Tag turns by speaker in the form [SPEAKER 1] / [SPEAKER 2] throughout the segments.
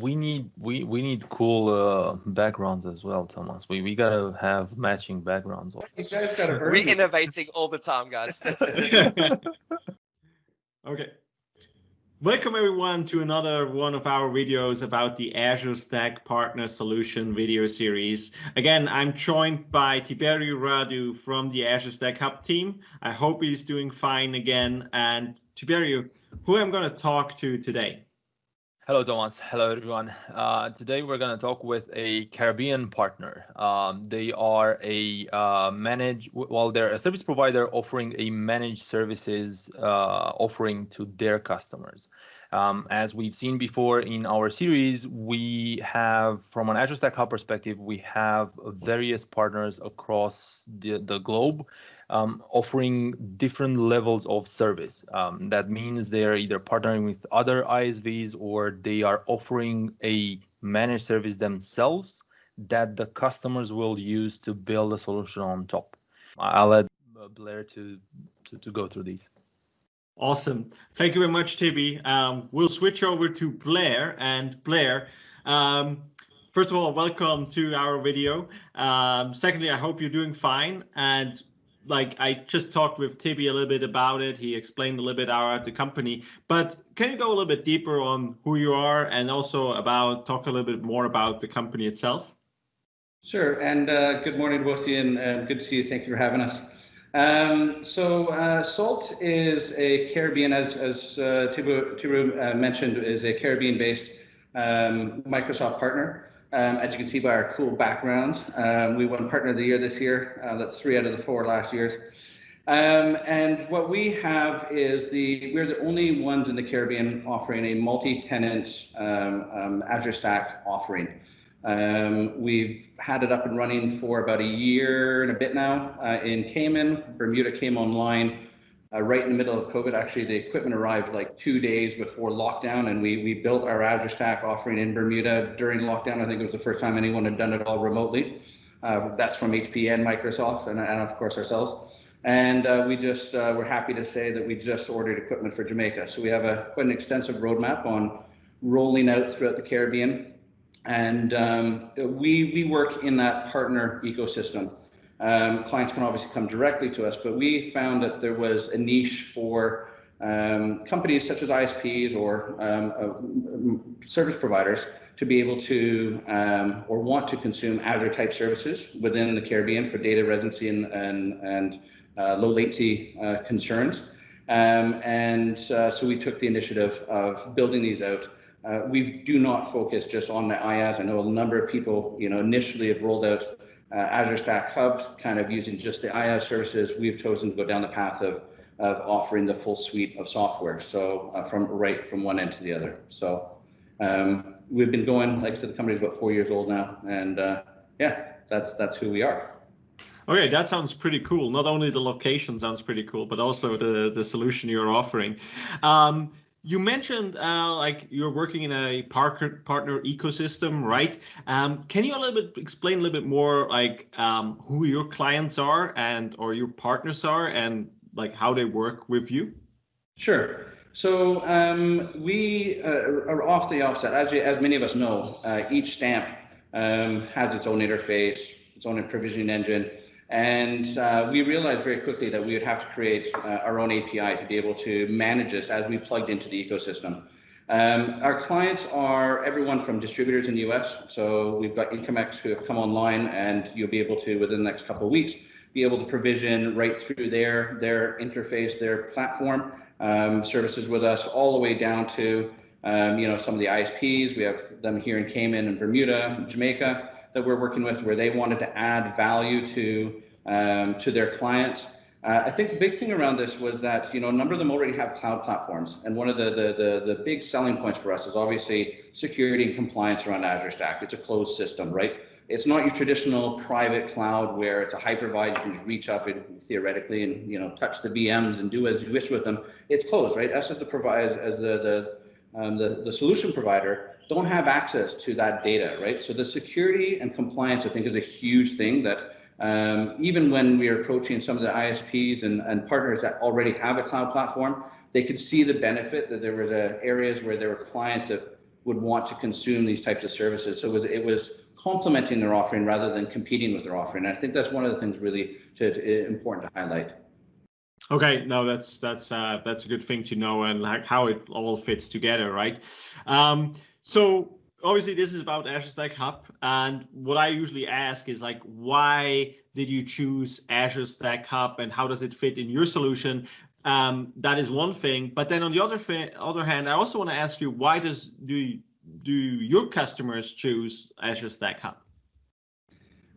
[SPEAKER 1] we need we we need cool uh, backgrounds as well, Thomas. We we gotta have matching backgrounds.
[SPEAKER 2] You guys gotta
[SPEAKER 3] We're innovating all the time, guys.
[SPEAKER 4] okay. Welcome everyone to another one of our videos about the Azure Stack Partner Solution video series. Again, I'm joined by Tiberiu Radu from the Azure Stack Hub team. I hope he's doing fine again. And Tiberiu, who I'm going to talk to today?
[SPEAKER 1] Hello, Thomas. Hello, everyone. Uh, today we're going to talk with a Caribbean partner. Um, they are a uh, manage, well, they're a service provider offering a managed services uh, offering to their customers. Um, as we've seen before in our series, we have, from an Azure Stack Hub perspective, we have various partners across the, the globe um, offering different levels of service. Um, that means they're either partnering with other ISVs or they are offering a managed service themselves that the customers will use to build a solution on top. I'll let Blair to, to, to go through these.
[SPEAKER 4] Awesome. Thank you very much, Tibi. Um, we'll switch over to Blair and Blair. Um, first of all, welcome to our video. Um, secondly, I hope you're doing fine. And like I just talked with Tibi a little bit about it. He explained a little bit about the company, but can you go a little bit deeper on who you are and also about talk a little bit more about the company itself?
[SPEAKER 2] Sure, and uh, good morning both of you, and uh, good to see you. Thank you for having us. Um, so uh, Salt is a Caribbean, as, as uh, Tibu, Tibu uh, mentioned, is a Caribbean-based um, Microsoft partner. Um, as you can see by our cool backgrounds, um, we won Partner of the Year this year. Uh, that's three out of the four last years. Um, and what we have is the we're the only ones in the Caribbean offering a multi-tenant um, um, Azure Stack offering. Um, we've had it up and running for about a year and a bit now uh, in Cayman. Bermuda came online uh, right in the middle of COVID. Actually, the equipment arrived like two days before lockdown, and we we built our Azure Stack offering in Bermuda during lockdown. I think it was the first time anyone had done it all remotely. Uh, that's from HP and Microsoft, and, and of course ourselves. And uh, we just uh, we're happy to say that we just ordered equipment for Jamaica. So we have a quite an extensive roadmap on rolling out throughout the Caribbean, and um, we we work in that partner ecosystem. Um, clients can obviously come directly to us, but we found that there was a niche for um, companies such as ISPs or um, uh, service providers to be able to um, or want to consume Azure type services within the Caribbean for data residency and, and, and uh, low latency uh, concerns. Um, and uh, so we took the initiative of building these out. Uh, we do not focus just on the IaaS. I know a number of people, you know, initially have rolled out uh, Azure Stack Hubs, kind of using just the IaaS services, we've chosen to go down the path of, of offering the full suite of software. So uh, from right from one end to the other. So um, we've been going, like I said, the company's about four years old now, and uh, yeah, that's that's who we are.
[SPEAKER 4] Okay, that sounds pretty cool. Not only the location sounds pretty cool, but also the the solution you're offering. Um, you mentioned uh, like you're working in a partner partner ecosystem, right? Um, can you a little bit explain a little bit more like um, who your clients are and or your partners are and like how they work with you?
[SPEAKER 2] Sure. So um, we uh, are off the offset, as, as many of us know, uh, each stamp um, has its own interface, its own provisioning engine. And uh, we realized very quickly that we would have to create uh, our own API to be able to manage this as we plugged into the ecosystem. Um, our clients are everyone from distributors in the US. So we've got Intcomex who have come online and you'll be able to, within the next couple of weeks, be able to provision right through their, their interface, their platform, um, services with us all the way down to, um, you know, some of the ISPs. We have them here in Cayman and Bermuda, Jamaica that we're working with where they wanted to add value to um, to their clients. Uh, I think the big thing around this was that you know a number of them already have cloud platforms, and one of the, the the the, big selling points for us is obviously security and compliance around Azure Stack. It's a closed system, right? It's not your traditional private cloud where it's a hypervisor you can just reach up and theoretically and you know touch the VMs and do as you wish with them. It's closed, right? Us as the provide as the the um, the, the solution provider don't have access to that data, right? So the security and compliance, I think, is a huge thing that um, even when we are approaching some of the ISPs and, and partners that already have a cloud platform, they could see the benefit that there was uh, areas where there were clients that would want to consume these types of services. So it was, it was complementing their offering rather than competing with their offering. And I think that's one of the things really to, to, important to highlight.
[SPEAKER 4] Okay, no, that's that's uh, that's a good thing to know and like how it all fits together, right? Um, so obviously this is about Azure Stack Hub, and what I usually ask is like, why did you choose Azure Stack Hub, and how does it fit in your solution? Um, that is one thing, but then on the other other hand, I also want to ask you, why does do do your customers choose Azure Stack Hub?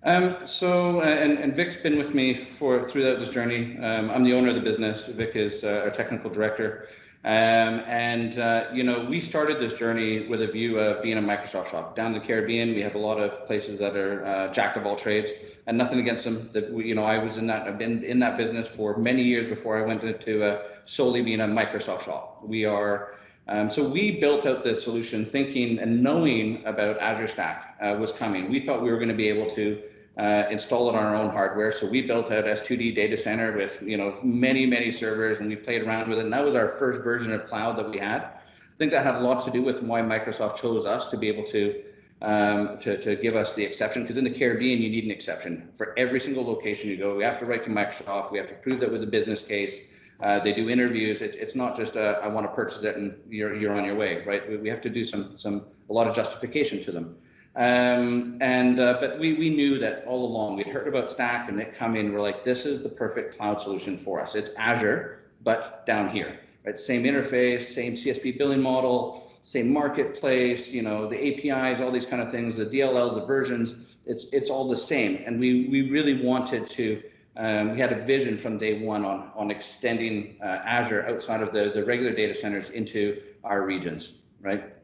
[SPEAKER 2] Um, so, uh, and, and Vic's been with me for throughout this journey. Um, I'm the owner of the business. Vic is uh, our technical director. Um, and, uh, you know, we started this journey with a view of being a Microsoft shop. Down in the Caribbean, we have a lot of places that are uh, jack of all trades and nothing against them. That we, you know, I was in that, I've been in that business for many years before I went into uh, solely being a Microsoft shop. We are, um, so we built out this solution thinking and knowing about Azure Stack uh, was coming. We thought we were going to be able to uh, install it on our own hardware. So we built out S2D data center with you know many many servers, and we played around with it. And that was our first version of cloud that we had. I think that had a lot to do with why Microsoft chose us to be able to um, to, to give us the exception. Because in the Caribbean, you need an exception for every single location you go. We have to write to Microsoft. We have to prove that with a business case. Uh, they do interviews. It's, it's not just a, I want to purchase it and you're you're on your way, right? We, we have to do some some a lot of justification to them. Um, and uh, but we we knew that all along. We'd heard about Stack and it come in. We're like, this is the perfect cloud solution for us. It's Azure, but down here, right? Same interface, same CSP billing model, same marketplace. You know, the APIs, all these kind of things, the DLLs, the versions. It's it's all the same. And we we really wanted to. Um, we had a vision from day one on on extending uh, Azure outside of the the regular data centers into our regions, right?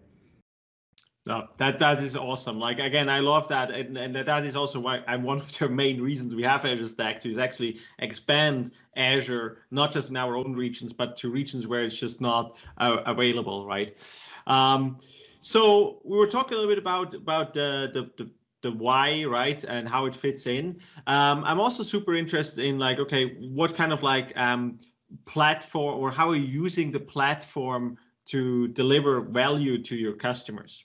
[SPEAKER 4] No, that that is awesome. Like again, I love that, and, and that is also why I'm one of the main reasons we have Azure Stack to is actually expand Azure not just in our own regions, but to regions where it's just not uh, available, right? Um, so we were talking a little bit about about the, the the the why, right, and how it fits in. Um, I'm also super interested in like, okay, what kind of like um, platform or how are you using the platform to deliver value to your customers?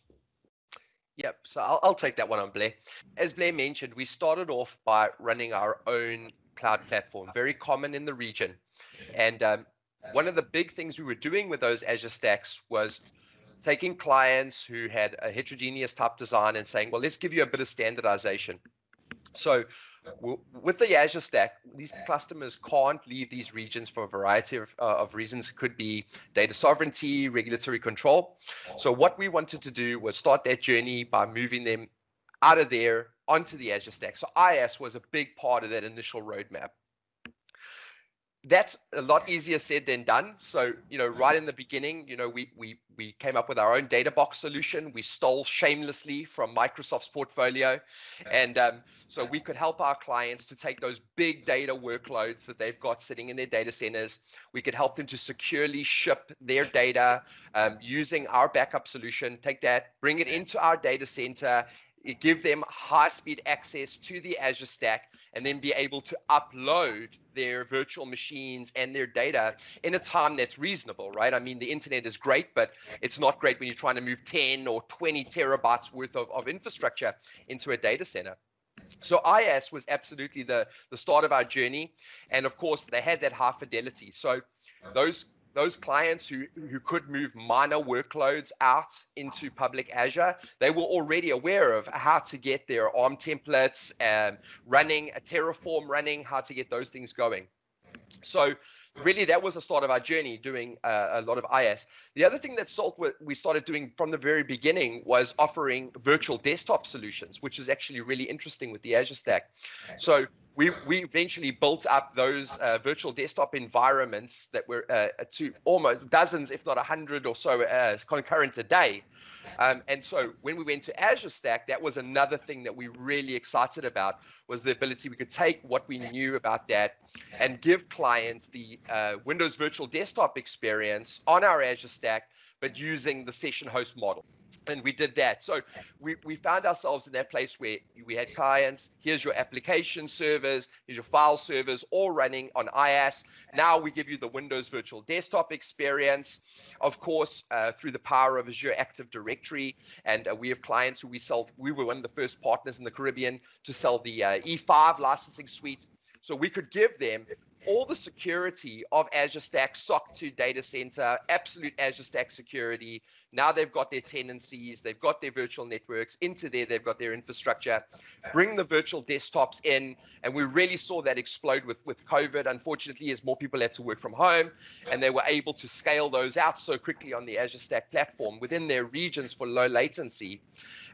[SPEAKER 3] Yep, so I'll, I'll take that one on Blair. As Blair mentioned, we started off by running our own cloud platform, very common in the region. And um, one of the big things we were doing with those Azure stacks was taking clients who had a heterogeneous type design and saying, well, let's give you a bit of standardization. So with the Azure Stack, these customers can't leave these regions for a variety of, uh, of reasons. It could be data sovereignty, regulatory control. So what we wanted to do was start that journey by moving them out of there onto the Azure Stack. So IaaS was a big part of that initial roadmap that's a lot easier said than done. So, you know, right in the beginning, you know, we we we came up with our own data box solution. We stole shamelessly from Microsoft's portfolio, and um, so we could help our clients to take those big data workloads that they've got sitting in their data centers. We could help them to securely ship their data um, using our backup solution. Take that, bring it into our data center, give them high speed access to the Azure Stack and then be able to upload their virtual machines and their data in a time that's reasonable, right? I mean, the internet is great, but it's not great when you're trying to move 10 or 20 terabytes worth of, of infrastructure into a data center. So IaaS was absolutely the, the start of our journey. And of course, they had that high fidelity. So those those clients who, who could move minor workloads out into public Azure, they were already aware of how to get their ARM templates um, running, a Terraform running, how to get those things going. So really that was the start of our journey doing uh, a lot of IaaS. The other thing that Salt we started doing from the very beginning was offering virtual desktop solutions, which is actually really interesting with the Azure Stack. So we, we eventually built up those uh, virtual desktop environments that were uh, to almost dozens, if not a hundred or so uh, concurrent a day. Um, and so when we went to Azure Stack, that was another thing that we really excited about was the ability we could take what we knew about that and give clients the uh, Windows Virtual Desktop experience on our Azure Stack, but using the session host model. And we did that. So we, we found ourselves in that place where we had clients, here's your application servers, here's your file servers, all running on IaaS. Now we give you the Windows Virtual Desktop experience, of course, uh, through the power of Azure Active Directory. And uh, we have clients who we sell, we were one of the first partners in the Caribbean to sell the uh, E5 licensing suite. So we could give them all the security of Azure Stack, SOC 2 data center, absolute Azure Stack security. Now they've got their tenancies, they've got their virtual networks into there, they've got their infrastructure. Bring the virtual desktops in, and we really saw that explode with with COVID. Unfortunately, as more people had to work from home, and they were able to scale those out so quickly on the Azure Stack platform within their regions for low latency.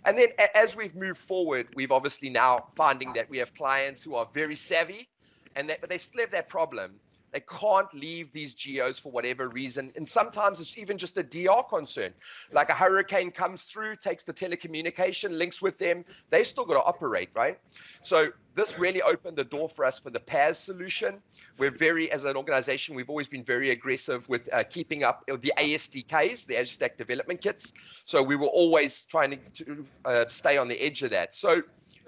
[SPEAKER 3] And then as we've moved forward, we've obviously now finding that we have clients who are very savvy and they, but they still have that problem. They can't leave these geos for whatever reason. And sometimes it's even just a DR concern. Like a hurricane comes through, takes the telecommunication, links with them. They still got to operate, right? So this really opened the door for us for the PaaS solution. We're very, as an organization, we've always been very aggressive with uh, keeping up the ASDKs, the Azure Stack Development Kits. So we were always trying to, uh, stay on the edge of that. So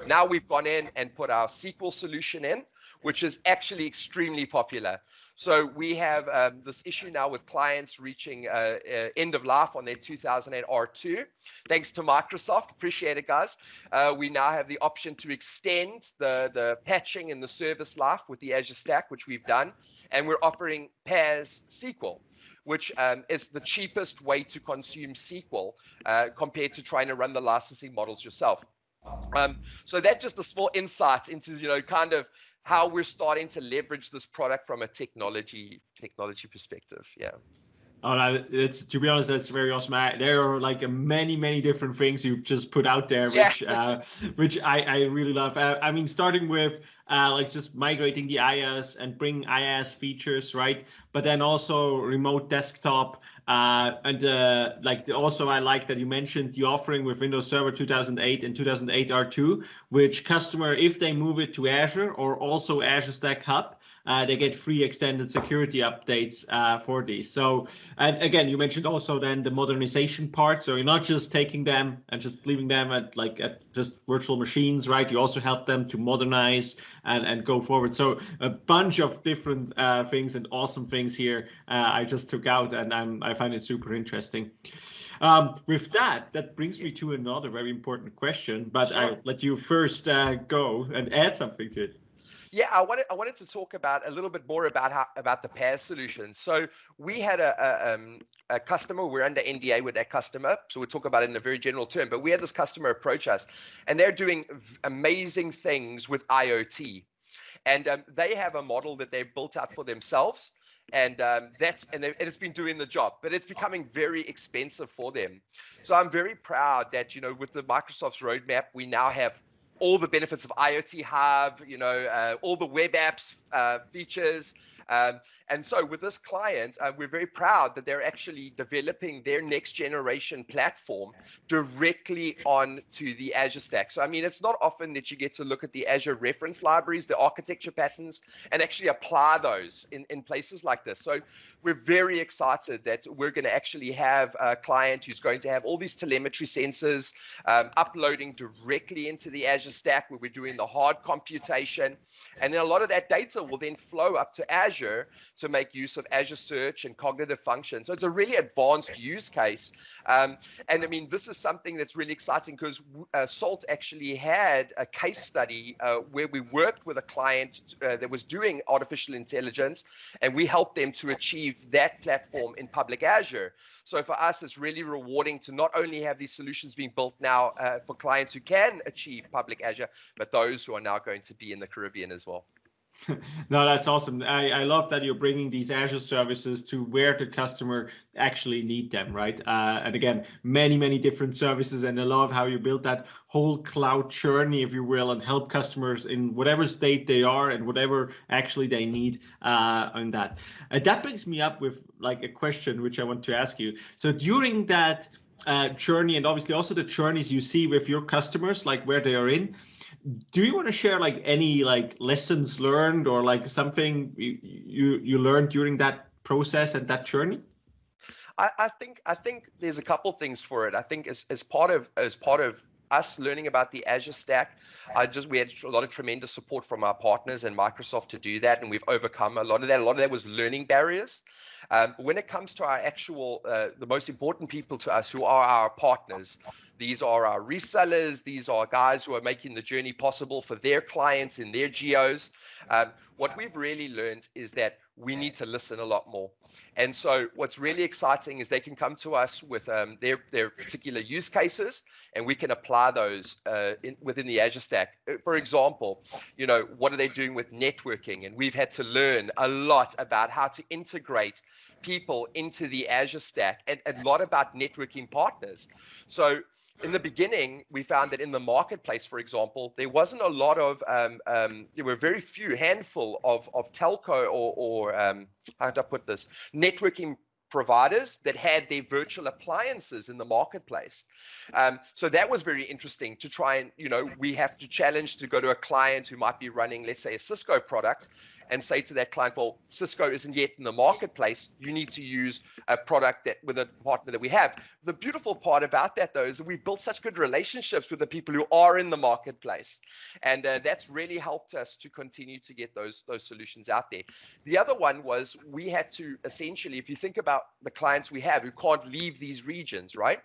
[SPEAKER 3] now we've gone in and put our SQL solution in which is actually extremely popular. So we have um, this issue now with clients reaching uh, uh, end of life on their 2008 R2. Thanks to Microsoft, appreciate it, guys. Uh, we now have the option to extend the, the patching and the service life with the Azure Stack, which we've done. And we're offering PaaS SQL which um, is the cheapest way to consume SQL uh, compared to trying to run the licensing models yourself. Um, so that just a small insight into you know kind of how we're starting to leverage this product from a technology technology perspective. Yeah.
[SPEAKER 4] Oh, no, it's to be honest, that's very awesome. I, there are like many, many different things you just put out there, which, yeah. uh, which I, I really love. I, I mean, starting with uh, like just migrating the IaaS and bring IaaS features, right? But then also remote desktop. Uh, and uh, like the, also, I like that you mentioned the offering with Windows Server 2008 and 2008 R2, which customer, if they move it to Azure or also Azure Stack Hub, uh, they get free extended security updates uh, for these. So, and again, you mentioned also then the modernization part. So you're not just taking them and just leaving them at like at just virtual machines, right? You also help them to modernize and, and go forward. So a bunch of different uh, things and awesome things here uh, I just took out and I'm, I find it super interesting. Um, with that, that brings me to another very important question, but sure. I'll let you first uh, go and add something to it.
[SPEAKER 3] Yeah, I wanted I wanted to talk about a little bit more about how about the PaaS solution. So we had a a, um, a customer. We're under NDA with that customer, so we'll talk about it in a very general term. But we had this customer approach us, and they're doing amazing things with IoT, and um, they have a model that they've built out for themselves and um, that's and, and, it's been doing the job but it's becoming very expensive for them so i'm very proud that you know with the microsoft's roadmap we now have all the benefits of IoT Hub, you know, uh, all the web apps uh, features, um, and so with this client, uh, we're very proud that they're actually developing their next generation platform directly onto the Azure Stack. So, I mean, it's not often that you get to look at the Azure reference libraries, the architecture patterns, and actually apply those in, in places like this. So we're very excited that we're going to actually have a client who's going to have all these telemetry sensors um, uploading directly into the Azure Stack where we're doing the hard computation. And then a lot of that data will then flow up to Azure to make use of Azure Search and cognitive function. So it's a really advanced use case. Um, and I mean, this is something that's really exciting because uh, SALT actually had a case study uh, where we worked with a client uh, that was doing artificial intelligence and we helped them to achieve that platform in public Azure. So for us, it's really rewarding to not only have these solutions being built now uh, for clients who can achieve public Azure, but those who are now going to be in the Caribbean as well.
[SPEAKER 4] no, that's awesome. I, I love that you're bringing these Azure services to where the customer actually need them, right? Uh, and again, many, many different services. And I love how you build that whole cloud journey, if you will, and help customers in whatever state they are and whatever actually they need uh, on that. And that brings me up with like a question which I want to ask you. So during that uh, journey and obviously also the journeys you see with your customers, like where they are in, do you want to share like any like lessons learned or like something you you, you learned during that process and that journey?
[SPEAKER 3] I, I think I think there's a couple things for it. I think as, as part of as part of us learning about the Azure stack, I just we had a lot of tremendous support from our partners and Microsoft to do that, and we've overcome a lot of that. A lot of that was learning barriers. Um, when it comes to our actual, uh, the most important people to us who are our partners, these are our resellers. These are guys who are making the journey possible for their clients in their geos. Um, what we've really learned is that we need to listen a lot more. And so what's really exciting is they can come to us with um, their, their particular use cases and we can apply those uh, in, within the Azure stack. Uh, for example, you know, what are they doing with networking? And we've had to learn a lot about how to integrate people into the Azure stack and a lot about networking partners. So in the beginning, we found that in the marketplace, for example, there wasn't a lot of, um, um, there were very few handful of, of telco or, or um, how do I put this, networking providers that had their virtual appliances in the marketplace. Um, so that was very interesting to try and, you know, we have to challenge to go to a client who might be running, let's say, a Cisco product and say to that client, well, Cisco isn't yet in the marketplace. You need to use a product that with a partner that we have. The beautiful part about that, though, is that we've built such good relationships with the people who are in the marketplace, and uh, that's really helped us to continue to get those those solutions out there. The other one was we had to essentially, if you think about the clients we have who can't leave these regions, right?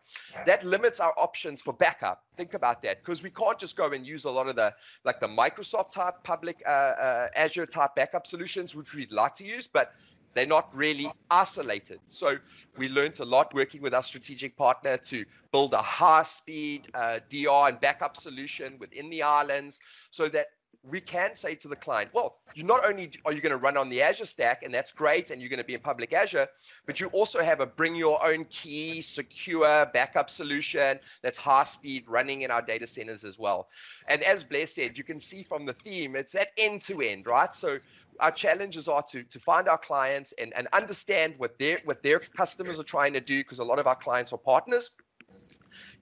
[SPEAKER 3] That limits our options for backup. Think about that because we can't just go and use a lot of the like the Microsoft type public uh, uh, Azure type backup solutions, which we'd like to use, but they're not really isolated. So we learned a lot working with our strategic partner to build a high speed uh, DR and backup solution within the islands so that we can say to the client, well, you not only are you going to run on the Azure stack, and that's great, and you're going to be in public Azure, but you also have a bring your own key, secure backup solution that's high speed running in our data centers as well. And as Blair said, you can see from the theme, it's that end to end, right? So our challenges are to to find our clients and, and understand what their what their customers are trying to do because a lot of our clients are partners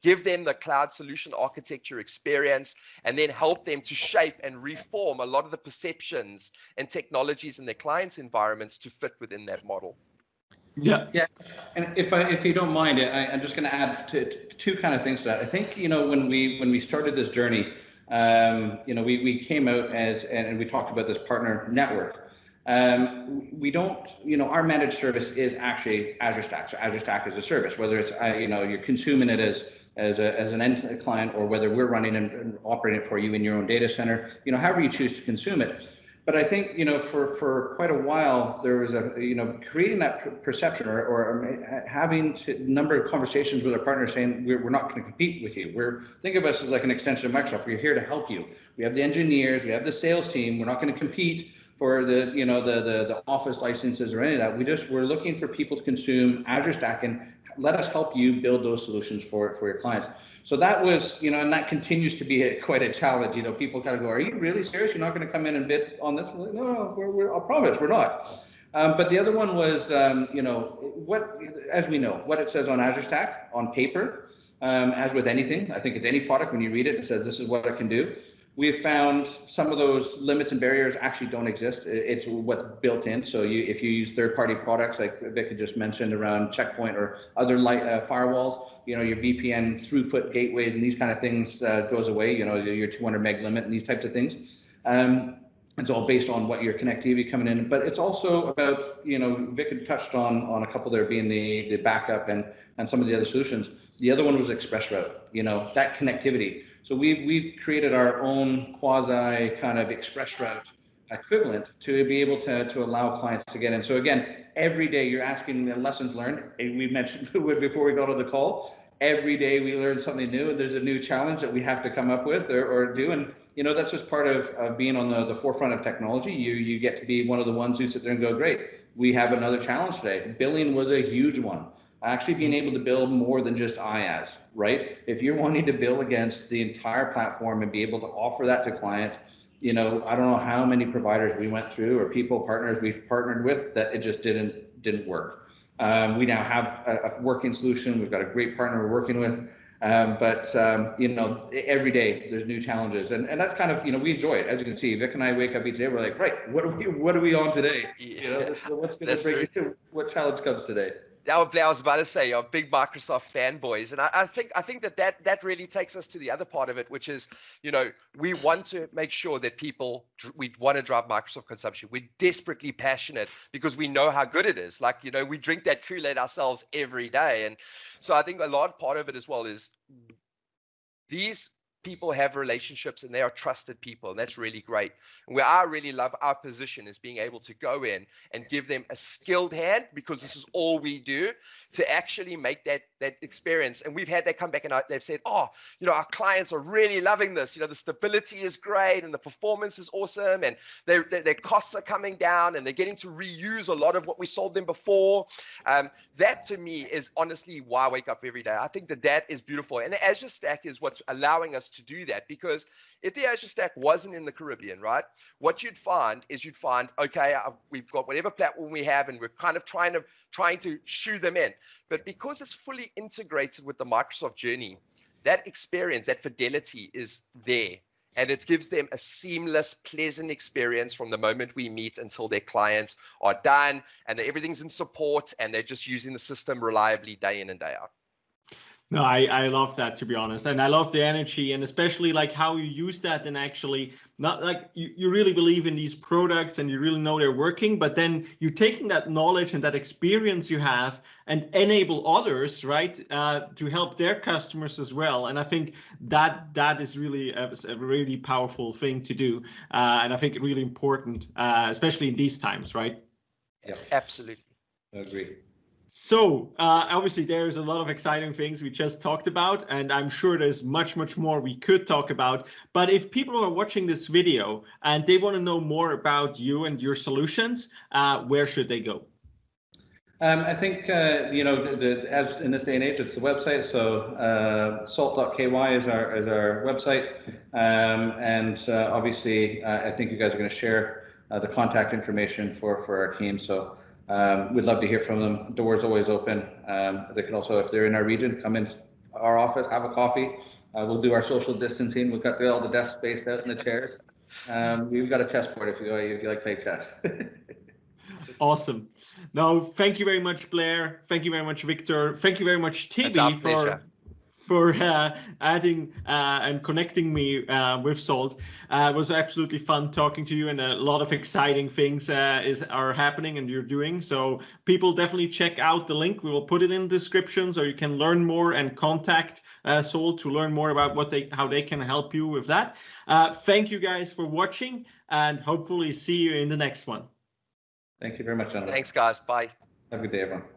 [SPEAKER 3] give them the cloud solution architecture experience and then help them to shape and reform a lot of the perceptions and technologies in their clients environments to fit within that model
[SPEAKER 2] yeah yeah and if i if you don't mind I, i'm just going to add two kind of things to that i think you know when we when we started this journey um, you know, we, we came out as, and we talked about this partner network. Um, we don't, you know, our managed service is actually Azure Stack. So Azure Stack is a service, whether it's, uh, you know, you're consuming it as, as, a, as an end client or whether we're running and operating it for you in your own data center, you know, however you choose to consume it but I think you know for for quite a while there was a you know creating that perception or, or having a number of conversations with our partners saying we're, we're not going to compete with you. We're think of us as like an extension of Microsoft. We're here to help you. We have the engineers, we have the sales team. We're not going to compete for the you know the, the the office licenses or any of that. We just we're looking for people to consume Azure Stack and let us help you build those solutions for for your clients. So that was, you know, and that continues to be a, quite a challenge. You know, people kind of go, "Are you really serious? You're not going to come in and bid on this?" Like, no, we're, we're, I promise, we're not. Um, but the other one was, um, you know, what, as we know, what it says on Azure Stack on paper, um, as with anything, I think it's any product when you read it, it says this is what it can do we've found some of those limits and barriers actually don't exist. It's what's built in. So you, if you use third-party products like Vic had just mentioned around Checkpoint or other light uh, firewalls, you know your VPN throughput gateways and these kind of things uh, goes away. You know your 200 meg limit and these types of things. Um, it's all based on what your connectivity coming in, but it's also about you know Vic had touched on on a couple there being the the backup and and some of the other solutions. The other one was ExpressRoute. You know that connectivity so we've, we've created our own quasi kind of express route equivalent to be able to, to allow clients to get in. So again, every day you're asking the lessons learned. Eh, we mentioned before we got on the call, every day we learn something new and there's a new challenge that we have to come up with or, or do. And you know, that's just part of, of being on the, the forefront of technology. You you get to be one of the ones who sit there and go, great, we have another challenge today. Billing was a huge one actually being able to build more than just IaaS, right? If you're wanting to build against the entire platform and be able to offer that to clients, you know, I don't know how many providers we went through or people partners we've partnered with that it just didn't didn't work. Um, we now have a, a, working solution. We've got a great partner we're working with. Um, but um, you know, every day there's new challenges, and, and that's kind of you know we enjoy it. As you can see, Vic and I wake up each day. We're like, right, what are we what are we on today? You know, this, what's going to bring what challenge comes today?
[SPEAKER 3] I was about to say, you're big Microsoft fanboys, and I, I, think I think that, that that really takes us to the other part of it, which is, you know, we want to make sure that people we want to drive Microsoft consumption. We're desperately passionate because we know how good it is. Like, you know, we drink that Kool-Aid ourselves every day, and so I think a large part of it as well is these people have relationships and they are trusted people and that's really great. And where i really love our position is being able to go in and give them a skilled hand because this is all we do to actually make that that experience. And we've had that come back and they've said oh you know our clients are really loving this. You know the stability is great and the performance is awesome and their, their, their costs are coming down and they're getting to reuse a lot of what we sold them before. Um, that to me is honestly why i wake up every day. I think that that is beautiful. And the azure stack is what's allowing us to do that because if the Azure Stack wasn't in the Caribbean, right, what you'd find is you'd find, okay, uh, we've got whatever platform we have, and we're kind of trying to trying to shoe them in. But because it's fully integrated with the Microsoft journey, that experience, that fidelity is there. And it gives them a seamless, pleasant experience from the moment we meet until their clients are done and everything's in support and they're just using the system reliably day in and day out.
[SPEAKER 4] No, I, I love that to be honest. And I love the energy and especially like how you use that and actually not like you, you really believe in these products and you really know they're working, but then you're taking that knowledge and that experience you have and enable others, right, uh, to help their customers as well. And I think that that is really a, a really powerful thing to do. Uh, and I think really important, uh, especially in these times, right?
[SPEAKER 3] Yeah, absolutely.
[SPEAKER 2] I agree.
[SPEAKER 4] So uh, obviously there's a lot of exciting things we just talked about, and I'm sure there's much, much more we could talk about. But if people are watching this video and they want to know more about you and your solutions, uh, where should they go?
[SPEAKER 2] Um, I think, uh, you know, the, the, as in this day and age, it's the website. So uh, salt.ky is our, is our website. Um, and uh, obviously, uh, I think you guys are going to share the contact information for, for our team. So um, we'd love to hear from them. Doors always open. Um, they can also, if they're in our region, come in our office, have a coffee. Uh, we'll do our social distancing. We've got the, all the desks spaced out in the chairs. Um, we've got a chessboard if you if you like play chess.
[SPEAKER 4] awesome. No, thank you very much, Blair. Thank you very much, Victor. Thank you very much, Tibi, for for uh, adding uh, and connecting me uh, with Salt. Uh, it was absolutely fun talking to you, and a lot of exciting things uh, is are happening and you're doing. So people definitely check out the link. We will put it in the description so you can learn more and contact uh, Salt to learn more about what they how they can help you with that. thank you guys for watching, and hopefully see you in the next one.
[SPEAKER 2] Thank you very much, gentlemen.
[SPEAKER 3] Thanks, guys. Bye.
[SPEAKER 2] Have a good day, everyone.